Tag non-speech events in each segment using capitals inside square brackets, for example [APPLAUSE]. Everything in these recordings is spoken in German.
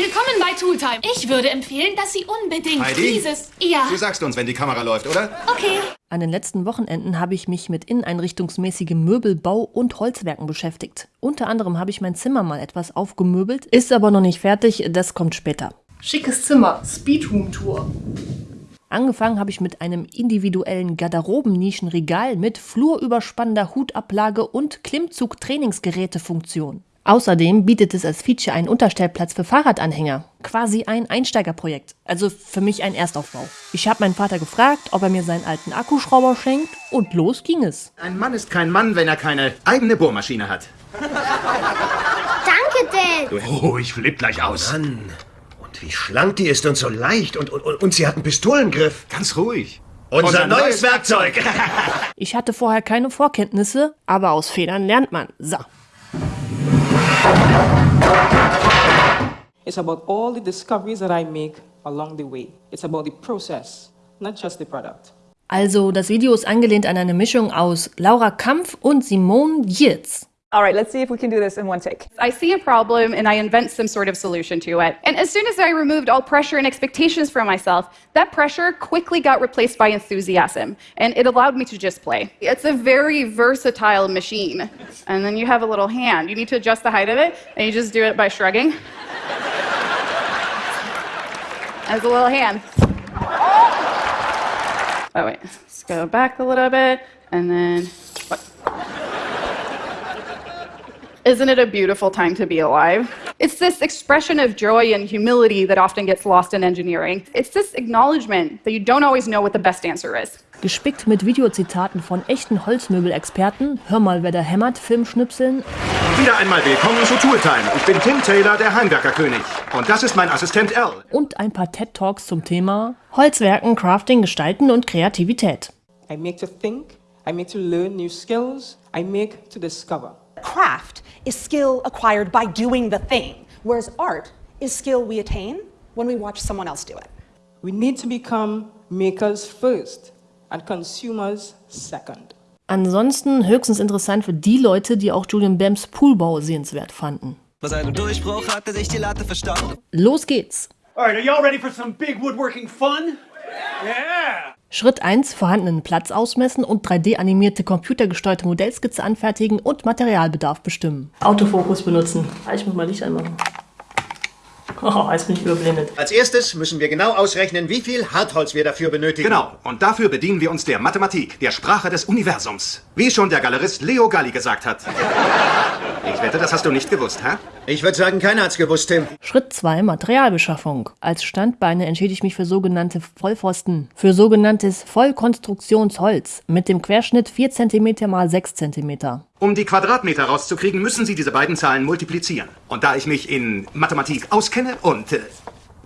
Willkommen bei Tooltime. Ich würde empfehlen, dass Sie unbedingt Heidi? dieses... Ja, Du sagst uns, wenn die Kamera läuft, oder? okay. An den letzten Wochenenden habe ich mich mit inneneinrichtungsmäßigem Möbelbau und Holzwerken beschäftigt. Unter anderem habe ich mein Zimmer mal etwas aufgemöbelt, ist aber noch nicht fertig, das kommt später. Schickes Zimmer, Speedroom-Tour. Angefangen habe ich mit einem individuellen Garderobennischenregal mit flurüberspannender Hutablage und Klimmzug-Trainingsgerätefunktion. Außerdem bietet es als Feature einen Unterstellplatz für Fahrradanhänger. Quasi ein Einsteigerprojekt. Also für mich ein Erstaufbau. Ich habe meinen Vater gefragt, ob er mir seinen alten Akkuschrauber schenkt und los ging es. Ein Mann ist kein Mann, wenn er keine eigene Bohrmaschine hat. Danke, Dad. Oh, ich flipp gleich aus. Mann, und wie schlank die ist und so leicht. Und, und, und, sie hat einen Pistolengriff. Ganz ruhig. Unser, neues Werkzeug. [LAUGHS] [LAUGHS] Ich hatte vorher keine Vorkenntnisse, aber aus Fehlern lernt man. So. It's about all the discoveries that I make along the way. It's about the process, not just the product. Also, das Video ist angelehnt an eine Mischung aus Laura Kampf und Simone Giertz. All right, let's see if we can do this in one take. I see a problem and I invent some sort of solution to it. And as soon as I removed all pressure and expectations from myself, that pressure quickly got replaced by enthusiasm. And it allowed me to just play. It's a very versatile machine. And then you have a little hand. You need to adjust the height of it, and you just do it by shrugging. As a little hand. Oh, wait. Let's go back a little bit, and then. What? Isn't it a beautiful time to be alive? It's this expression of joy and humility that often gets lost in engineering. It's this acknowledgement that you don't always know what the best answer is. Gespickt mit Videozitaten von echten Holzmöbelexperten, hör mal, wer da hämmert, Filmschnipseln Wieder einmal willkommen zu Tooltime. Ich bin Tim Taylor, der Heimwerkerkönig. Und das ist mein Assistent Al. und ein paar TED-Talks zum Thema Holzwerken, Crafting, Gestalten und Kreativität. I make to think, I make to learn new skills, I make to discover. Craft is skill acquired by doing the thing, whereas art is skill we attain when we watch someone else do it. We need to become makers first and consumers second. Ansonsten höchstens interessant für die Leute, die auch Julian Bams Poolbau sehenswert fanden. Bei seinem Durchbruch hatte sich die Latte verstaucht. Los geht's! All right, are y'all ready for some big woodworking fun? Yeah! Schritt 1, vorhandenen Platz ausmessen und 3D-animierte computergesteuerte Modellskizze anfertigen und Materialbedarf bestimmen. Autofokus benutzen. Ich muss mal Licht anmachen. Oh, jetzt bin ich überblendet. Als erstes müssen wir genau ausrechnen, wie viel Hartholz wir dafür benötigen. Genau. Und dafür bedienen wir uns der Mathematik, der Sprache des Universums. Wie schon der Galerist Leo Galli gesagt hat. [LAUGHS] Ich wette, das hast du nicht gewusst, hä? Ich würde sagen, keiner hat's gewusst, Tim. Schritt 2, Materialbeschaffung. Als Standbeine entschiede ich mich für sogenannte Vollpfosten, für sogenanntes Vollkonstruktionsholz mit dem Querschnitt 4 cm x 6 cm. Um die Quadratmeter rauszukriegen, müssen Sie diese beiden Zahlen multiplizieren. Und da ich mich in Mathematik auskenne und äh,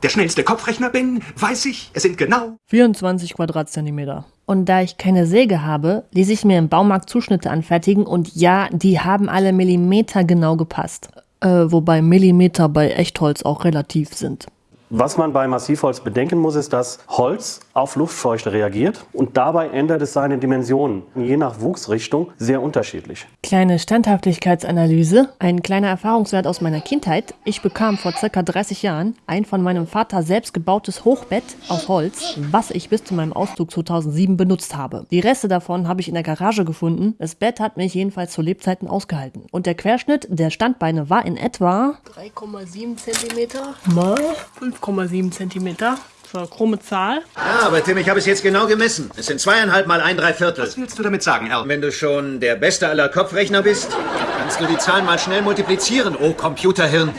der schnellste Kopfrechner bin, weiß ich, es sind genau 24 Quadratzentimeter. Und da ich keine Säge habe, ließ ich mir im Baumarkt Zuschnitte anfertigen und ja, die haben alle Millimeter genau gepasst. Äh, wobei Millimeter bei Echtholz auch relativ sind. Was man bei Massivholz bedenken muss, ist, dass Holz auf Luftfeuchte reagiert und dabei ändert es seine Dimensionen, je nach Wuchsrichtung sehr unterschiedlich. Kleine Standhaftigkeitsanalyse, ein kleiner Erfahrungswert aus meiner Kindheit. Ich bekam vor circa 30 Jahren ein von meinem Vater selbst gebautes Hochbett aus Holz, was ich bis zu meinem Auszug 2007 benutzt habe. Die Reste davon habe ich in der Garage gefunden. Das Bett hat mich jedenfalls zu Lebzeiten ausgehalten. Und der Querschnitt der Standbeine war in etwa 3,7 cm mal 5,7 cm. Das war eine krumme Zahl. Ja, aber Tim, ich habe es jetzt genau gemessen. Es sind zweieinhalb mal ein Dreiviertel. Was willst du damit sagen, Al? Wenn du schon der beste aller Kopfrechner bist, kannst du die Zahlen mal schnell multiplizieren, oh Computerhirn.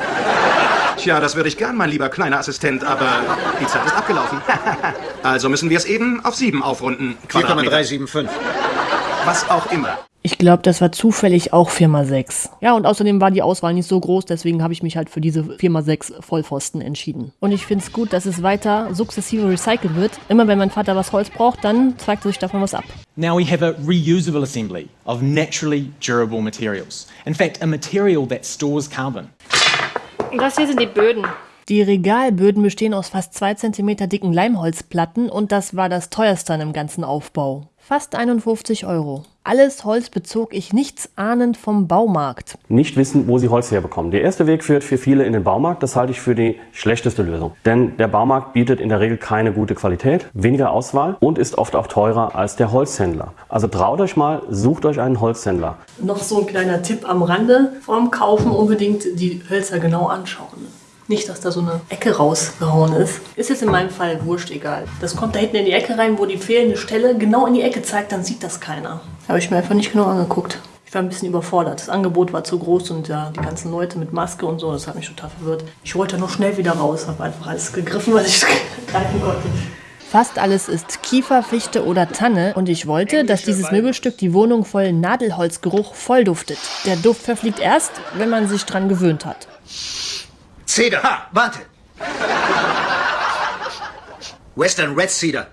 Tja, das würde ich gern, mein lieber kleiner Assistent, aber die Zeit ist abgelaufen. [LAUGHS] also müssen wir es eben auf 7 aufrunden. Quadratmeter. 4,375. Was auch immer. Ich glaube, das war zufällig auch 4x6. Ja, und außerdem war die Auswahl nicht so groß, deswegen habe ich mich halt für diese 4x6 Vollpfosten entschieden. Und ich finde es gut, dass es weiter sukzessive recycelt wird. Immer wenn mein Vater was Holz braucht, dann zeigt sich davon was ab. Now we have a reusable assembly of naturally durable materials. In fact, a material that stores carbon. Und das hier sind die Böden. Die Regalböden bestehen aus fast 2 cm dicken Leimholzplatten und das war das teuerste an dem ganzen Aufbau. Fast 51 Euro. Alles Holz bezog ich nichts ahnend vom Baumarkt. Nicht wissen, wo sie Holz herbekommen. Der erste Weg führt für viele in den Baumarkt. Das halte ich für die schlechteste Lösung. Denn der Baumarkt bietet in der Regel keine gute Qualität, weniger Auswahl und ist oft auch teurer als der Holzhändler. Also traut euch mal, sucht euch einen Holzhändler. Noch so ein kleiner Tipp am Rande. Vorm Kaufen unbedingt die Hölzer genau anschauen. Nicht, dass da so eine Ecke rausgehauen ist. Ist jetzt in meinem Fall wurscht egal. Das kommt da hinten in die Ecke rein, wo die fehlende Stelle genau in die Ecke zeigt, dann sieht das keiner. Habe ich mir einfach nicht genau angeguckt. Ich war ein bisschen überfordert. Das Angebot war zu groß und ja, die ganzen Leute mit Maske und so, das hat mich total verwirrt. Ich wollte nur schnell wieder raus, habe einfach alles gegriffen, was ich [LAUGHS] greifen konnte. Fast alles ist Kiefer, Fichte oder Tanne und ich wollte, dass dieses Möbelstück die Wohnung voll Nadelholzgeruch voll duftet. Der Duft verfliegt erst, wenn man sich dran gewöhnt hat. Cedar. Ha, warte. Western Red Cedar.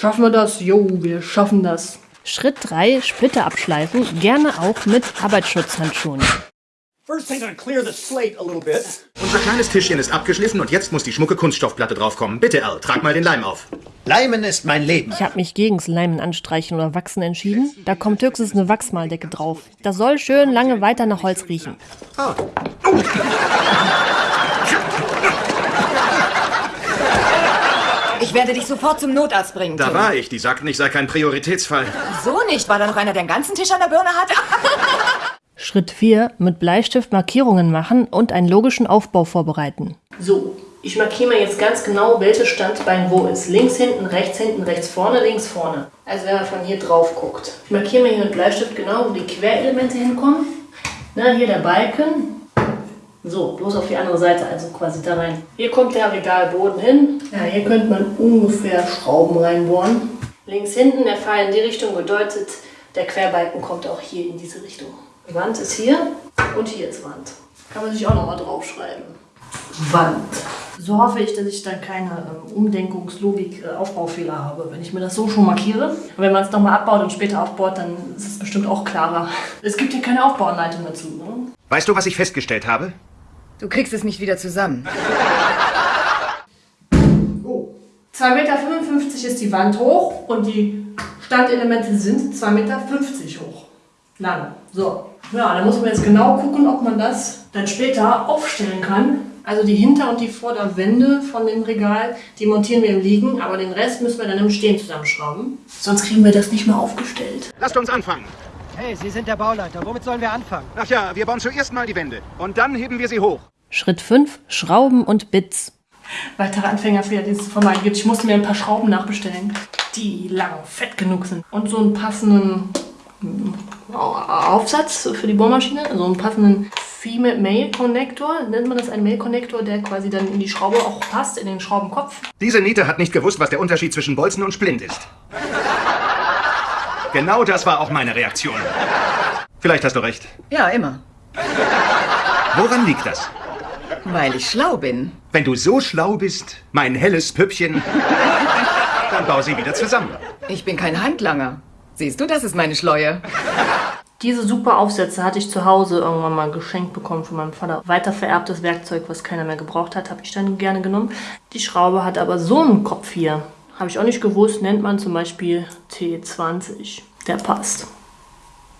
Schaffen wir das? Jo, wir schaffen das. Schritt 3, Splitter abschleifen, gerne auch mit Arbeitsschutzhandschuhen. First thing, I'm gonna clear the slate a little bit. Unser kleines Tischchen ist abgeschliffen und jetzt muss die schmucke Kunststoffplatte draufkommen. Bitte, Al, trag mal den Leim auf. Leimen ist mein Leben. Ich habe mich gegens Leimen anstreichen oder wachsen entschieden. Da kommt höchstens eine Wachsmaldecke drauf. Das soll schön lange weiter nach Holz riechen. Oh. Ich werde dich sofort zum Notarzt bringen. Da Tim. war ich. Die sagten, ich sei kein Prioritätsfall. So nicht. War da noch einer, der den ganzen Tisch an der Birne hat? [LAUGHS] Schritt 4, mit Bleistift Markierungen machen und einen logischen Aufbau vorbereiten. So, ich markiere mir jetzt ganz genau, welches Standbein wo ist. Links hinten, rechts hinten, rechts vorne, links vorne. Also wenn man von hier drauf guckt. Ich markiere mir hier mit Bleistift genau, wo die Querelemente hinkommen. Na, hier der Balken. So, bloß auf die andere Seite, also quasi da rein. Hier kommt der Regalboden hin. Ja, hier könnte man ungefähr Schrauben reinbohren. Links hinten, der Pfeil in die Richtung bedeutet, der Querbalken kommt auch hier in diese Richtung. Die Wand ist hier und hier ist Wand. Kann man sich auch nochmal draufschreiben. Wand. So hoffe ich, dass ich dann keine ähm, Umdenkungslogik, äh, habe, wenn ich mir das so schon markiere. Und wenn man es nochmal abbaut und später aufbaut, dann ist es bestimmt auch klarer. Es gibt hier keine Aufbauanleitung dazu. Ne? Weißt du, was ich festgestellt habe? Du kriegst es nicht wieder zusammen. 2,55 Meter ist die Wand hoch und die Standelemente sind 2,50 Meter hoch. Lang. So. Ja, dann muss man jetzt genau gucken, ob man das dann später aufstellen kann. Also die Hinter- und die Vorderwände von dem Regal, die montieren wir im Liegen, aber den Rest müssen wir dann im Stehen zusammenschrauben. Sonst kriegen wir das nicht mehr aufgestellt. Lasst uns anfangen. Hey, Sie sind der Bauleiter. Womit sollen wir anfangen? Ach ja, wir bauen zuerst mal die Wände. Und dann heben wir sie hoch. Schritt 5, Schrauben und Bits. Weitere Anfängerfehler, die es zu vermeiden gibt. Ich musste mir ein paar Schrauben nachbestellen, die lang fett genug sind. Und so einen passenden mm, Aufsatz für die Bohrmaschine, also einen passenden Female-Male-Connector, nennt man das einen Male-Connector, der quasi dann in die Schraube auch passt, in den Schraubenkopf. Diese Niete hat nicht gewusst, was der Unterschied zwischen Bolzen und Splint ist. Genau das war auch meine Reaktion. Vielleicht hast du recht. Ja, immer. Woran liegt das? Weil ich schlau bin. Wenn du so schlau bist, mein helles Püppchen, dann bau sie wieder zusammen. Ich bin kein Handlanger. Siehst du, das ist meine Schleue. Diese super Aufsätze hatte ich zu Hause irgendwann mal geschenkt bekommen von meinem Vater. Weiter vererbtes Werkzeug, was keiner mehr gebraucht hat, habe ich dann gerne genommen. Die Schraube hat aber so einen Kopf hier. Habe ich auch nicht gewusst, nennt man zum Beispiel T20. Der passt.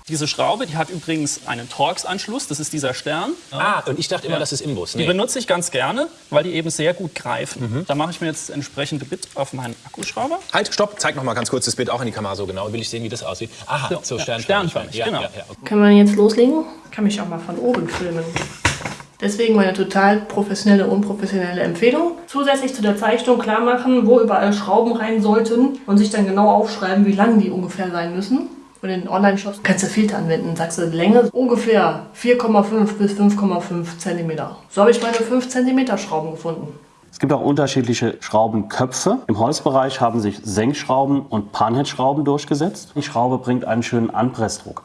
Diese Schraube, die hat übrigens einen Torx-Anschluss, das ist dieser Stern. Ah, und ich dachte immer, das ist Imbus. Die Nee. benutze ich ganz gerne, weil die eben sehr gut greifen. Da mache ich mir jetzt entsprechende Bit auf meinen Akkuschrauber. Halt, stopp, zeig noch mal ganz kurz das Bild auch in die Kamera so genau. Will ich sehen, wie das aussieht. Aha, So, so, ja, sternförmig. sternförmig, ja, genau. Ja, ja. Können wir jetzt loslegen? Kann mich auch mal von oben filmen. Deswegen meine total professionelle, unprofessionelle Empfehlung. Zusätzlich zu der Zeichnung klar machen, wo überall Schrauben rein sollten und sich dann genau aufschreiben, wie lang die ungefähr sein müssen. Und in den Online-Shops kannst du Filter anwenden. Sagst du Länge ungefähr 4,5 bis 5,5 Zentimeter. So habe ich meine 5 Zentimeter Schrauben gefunden. Es gibt auch unterschiedliche Schraubenköpfe. Im Holzbereich haben sich Senkschrauben und Panhead-Schrauben durchgesetzt. Die Schraube bringt einen schönen Anpressdruck.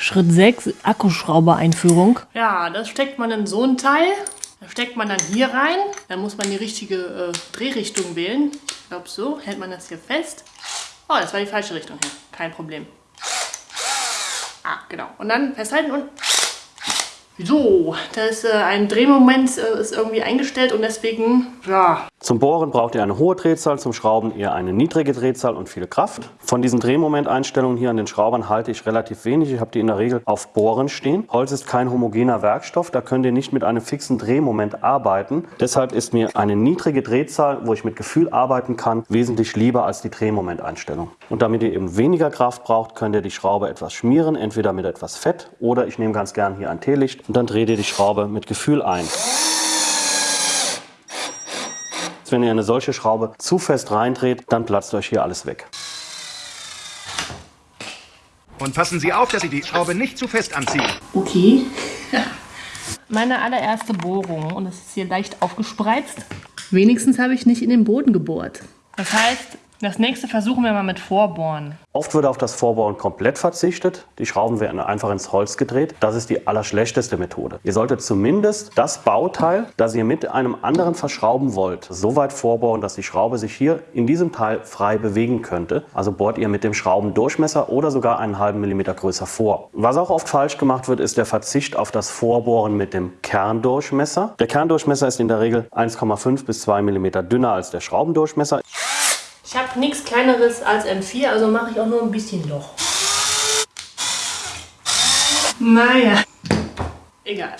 Schritt 6, Akkuschrauber-Einführung. Ja, das steckt man in so ein Teil. Da steckt man dann hier rein. Dann muss man die richtige äh, Drehrichtung wählen. Ich glaube, so hält man das hier fest. Oh, das war die falsche Richtung hier. Kein Problem. Ah, genau. Und dann festhalten und So, da ist äh, ein Drehmoment äh, ist irgendwie eingestellt und deswegen, ja. Zum Bohren braucht ihr eine hohe Drehzahl, zum Schrauben eher eine niedrige Drehzahl und viel Kraft. Von diesen Drehmomenteinstellungen hier an den Schraubern halte ich relativ wenig. Ich habe die in der Regel auf Bohren stehen. Holz ist kein homogener Werkstoff, da könnt ihr nicht mit einem fixen Drehmoment arbeiten. Deshalb ist mir eine niedrige Drehzahl, wo ich mit Gefühl arbeiten kann, wesentlich lieber als die Drehmomenteinstellung. Und damit ihr eben weniger Kraft braucht, könnt ihr die Schraube etwas schmieren, entweder mit etwas Fett oder ich nehme ganz gern hier ein Teelicht und dann dreht ihr die Schraube mit Gefühl ein. Wenn ihr eine solche Schraube zu fest reindreht, dann platzt euch hier alles weg. Und passen Sie auf, dass Sie die Schraube nicht zu fest anziehen. Okay. [LAUGHS] Meine allererste Bohrung und es ist hier leicht aufgespreizt. Wenigstens habe ich nicht in den Boden gebohrt. Das heißt, das nächste versuchen wir mal mit Vorbohren. Oft wird auf das Vorbohren komplett verzichtet. Die Schrauben werden einfach ins Holz gedreht. Das ist die allerschlechteste Methode. Ihr solltet zumindest das Bauteil, das ihr mit einem anderen verschrauben wollt, so weit vorbohren, dass die Schraube sich hier in diesem Teil frei bewegen könnte. Also bohrt ihr mit dem Schraubendurchmesser oder sogar einen halben Millimeter größer vor. Was auch oft falsch gemacht wird, ist der Verzicht auf das Vorbohren mit dem Kerndurchmesser. Der Kerndurchmesser ist in der Regel 1,5 bis 2 Millimeter dünner als der Schraubendurchmesser. Ich habe nichts kleineres als M4, also mache ich auch nur ein bisschen Loch. Naja, egal.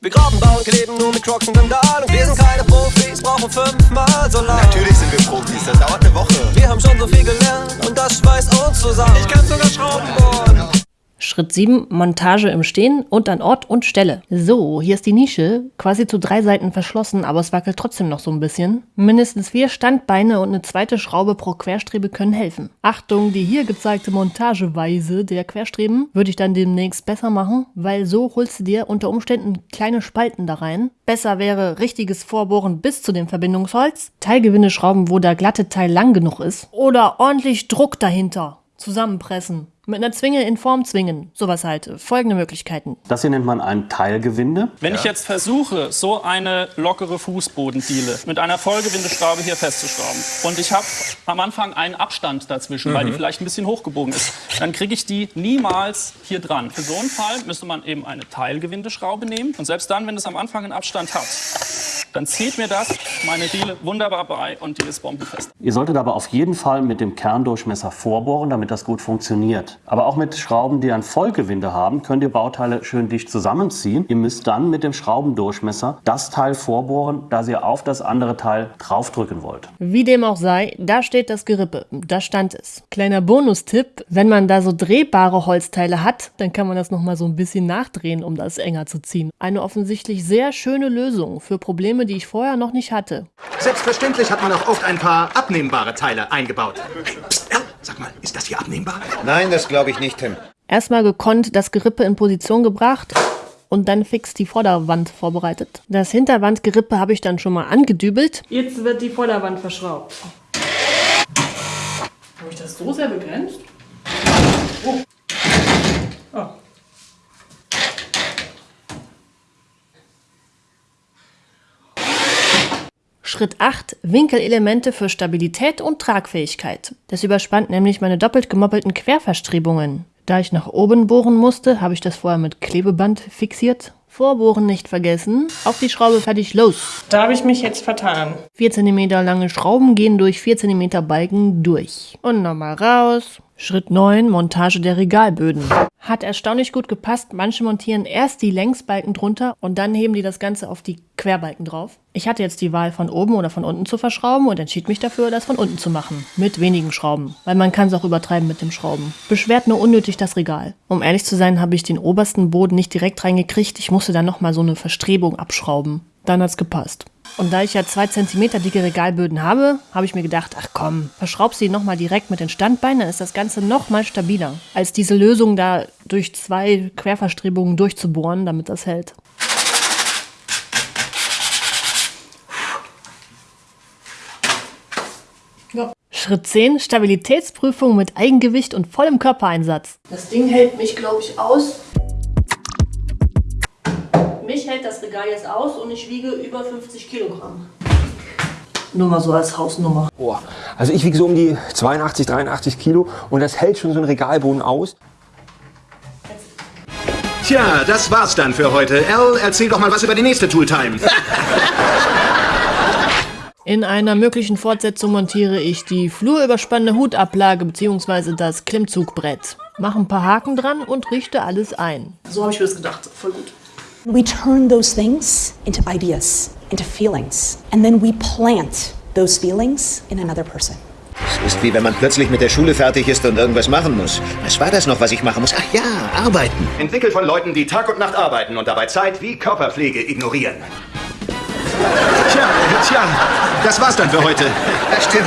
Wir graben, bauen, kleben nur mit Crocs und Sandalen. Wir sind keine Profis, brauchen fünfmal so lang. Natürlich sind wir Profis, das dauert eine Woche. Wir haben schon so viel gelernt und das schweißt uns zusammen. Ich kann sogar Schrauben bohren. Schritt 7, Montage im Stehen und an Ort und Stelle. So, hier ist die Nische, quasi zu drei Seiten verschlossen, aber es wackelt trotzdem noch so ein bisschen. Mindestens vier Standbeine und eine zweite Schraube pro Querstrebe können helfen. Achtung, die hier gezeigte Montageweise der Querstreben würde ich dann demnächst besser machen, weil so holst du dir unter Umständen kleine Spalten da rein. Besser wäre richtiges Vorbohren bis zu dem Verbindungsholz, Teilgewindeschrauben, wo der glatte Teil lang genug ist oder ordentlich Druck dahinter. Zusammenpressen. Mit einer Zwinge in Form zwingen. Sowas halt. Folgende Möglichkeiten. Das hier nennt man ein Teilgewinde. Wenn ich jetzt versuche, so eine lockere Fußbodendiele mit einer Vollgewindeschraube hier festzuschrauben und ich habe am Anfang einen Abstand dazwischen, weil die vielleicht ein bisschen hochgebogen ist, dann kriege ich die niemals hier dran. Für so einen Fall müsste man eben eine Teilgewindeschraube nehmen und selbst dann, wenn es am Anfang einen Abstand hat, dann zieht mir das meine Diele wunderbar bei und die ist bombenfest. Ihr solltet aber auf jeden Fall mit dem Kerndurchmesser vorbohren, damit das gut funktioniert. Aber auch mit Schrauben, die ein Vollgewinde haben, könnt ihr Bauteile schön dicht zusammenziehen. Ihr müsst dann mit dem Schraubendurchmesser das Teil vorbohren, das ihr auf das andere Teil draufdrücken wollt. Wie dem auch sei, da steht das Gerippe. Da stand es. Kleiner Bonustipp, wenn man da so drehbare Holzteile hat, dann kann man das nochmal so ein bisschen nachdrehen, um das enger zu ziehen. Eine offensichtlich sehr schöne Lösung für Probleme, die ich vorher noch nicht hatte. Selbstverständlich hat man auch oft ein paar abnehmbare Teile eingebaut. Psst, ja, sag mal, ist das hier abnehmbar? Nein, das glaube ich nicht, Tim. Erstmal gekonnt das Gerippe in Position gebracht und dann fix die Vorderwand vorbereitet. Das Hinterwandgerippe habe ich dann schon mal angedübelt. Jetzt wird die Vorderwand verschraubt. Habe ich das so sehr begrenzt? Oh. Oh. Schritt 8. Winkelelemente für Stabilität und Tragfähigkeit. Das überspannt nämlich meine doppelt gemoppelten Querverstrebungen. Da ich nach oben bohren musste, habe ich das vorher mit Klebeband fixiert. Vorbohren nicht vergessen. Auf die Schraube fertig los. Da habe ich mich jetzt vertan. 4 cm lange Schrauben gehen durch 4 cm Balken durch. Und nochmal raus. Schritt 9. Montage der Regalböden. Hat erstaunlich gut gepasst. Manche montieren erst die Längsbalken drunter und dann heben die das Ganze auf die Querbalken drauf. Ich hatte jetzt die Wahl von oben oder von unten zu verschrauben und entschied mich dafür, das von unten zu machen. Mit wenigen Schrauben. Weil man kann es auch übertreiben mit dem Schrauben. Beschwert nur unnötig das Regal. Um ehrlich zu sein, habe ich den obersten Boden nicht direkt reingekriegt. Ich musste dann nochmal so eine Verstrebung abschrauben. Dann hat's gepasst. Und da ich ja zwei Zentimeter dicke Regalböden habe, habe ich mir gedacht, ach komm, verschraub sie nochmal direkt mit den Standbeinen, dann ist das Ganze nochmal stabiler, als diese Lösung da durch zwei Querverstrebungen durchzubohren, damit das hält. Ja. Schritt 10, Stabilitätsprüfung mit Eigengewicht und vollem Körpereinsatz. Das Ding hält mich, glaube ich, aus. Mich hält das Regal jetzt aus und ich wiege über 50 Kilogramm. Nur mal so als Hausnummer. Boah, also ich wiege so um die 82, 83 Kilo und das hält schon so ein Regalboden aus. Tja, das war's dann für heute. Al, erzähl doch mal was über die nächste Tooltime. [LAUGHS] In einer möglichen Fortsetzung montiere ich die flurüberspannende Hutablage bzw. das Klimmzugbrett. Mache ein paar Haken dran und richte alles ein. So habe ich mir das gedacht. Voll gut. We turn those things into ideas, into feelings, and then we plant those feelings in another person. Es ist wie wenn man plötzlich mit der Schule fertig ist und irgendwas machen muss. Was war das noch, was ich machen muss? Ach ja, arbeiten. Entwickelt von Leuten, die Tag und Nacht arbeiten und dabei Zeit wie Körperpflege ignorieren. Tja, tja, das war's dann für heute. Das stimmt.